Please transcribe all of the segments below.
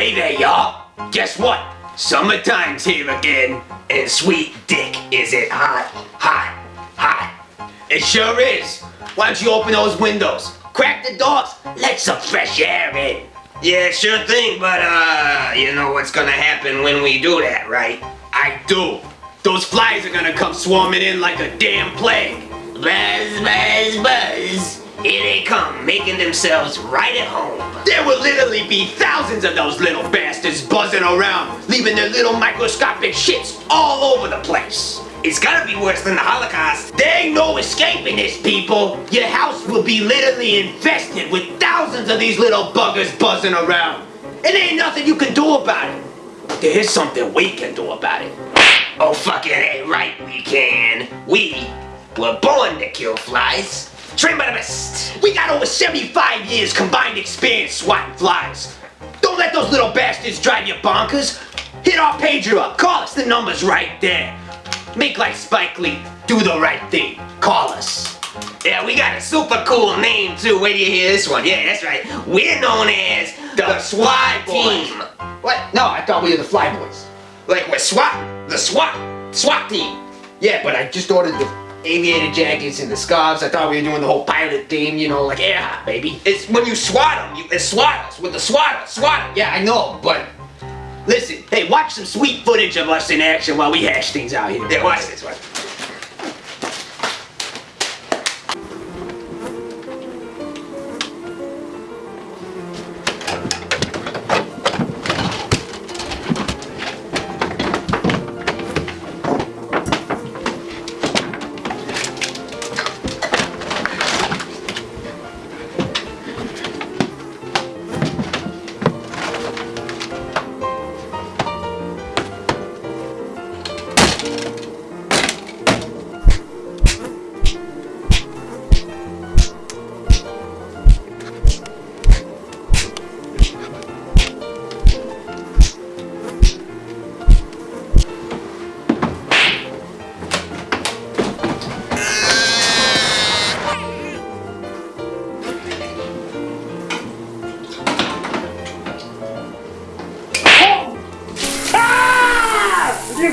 Hey there, y'all. Guess what? Summertime's here again, and sweet dick is it hot, hot, hot. It sure is. Why don't you open those windows, crack the doors, let some fresh air in. Yeah, sure thing, but uh, you know what's gonna happen when we do that, right? I do. Those flies are gonna come swarming in like a damn plague. Buzz, buzz, buzz. Here they come, making themselves right at home. There will literally be thousands of those little bastards buzzing around, leaving their little microscopic shits all over the place. It's gotta be worse than the Holocaust. There ain't no escaping this, people. Your house will be literally infested with thousands of these little buggers buzzing around. And there ain't nothing you can do about it. There is something we can do about it. Oh, fucking A, right we can. We were born to kill flies. Trained by the best. We got over 75 years combined experience swatting flies. Don't let those little bastards drive you bonkers. Hit our pager up. Call us. The number's right there. Make like Spike Lee. Do the right thing. Call us. Yeah, we got a super cool name too. Wait till you hear this one. Yeah, that's right. We're known as the, SWAT team. What? No, I thought we were the Fly Boys. Like we're SWAT, the SWAT, SWAT team. Yeah, but I just ordered the aviator jackets and the scarves. I thought we were doing the whole pilot theme, you know, like hot, baby. It's when you swat them, you, it's swatters with the swatter, swatter. Yeah, I know, but listen, hey, watch some sweet footage of us in action while we hash things out here. Yeah, watch this, watch.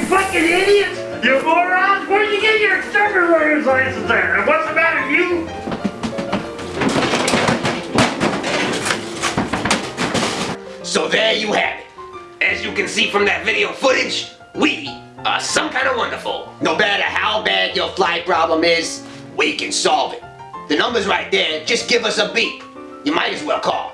Fucking idiots! Exterminator's license there? And what's the matter, you? So there you have it. As you can see from that video footage, we are some kind of wonderful. No matter how bad your fly problem is, we can solve it. The number's right there. Just give us a beep. You might as well call.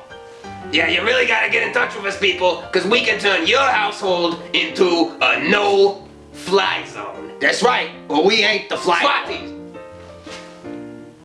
Yeah, you really gotta get in touch with us, people, because we can turn your household into a no-fly zone. That's right. Well, we ain't the fly. SWAT teams.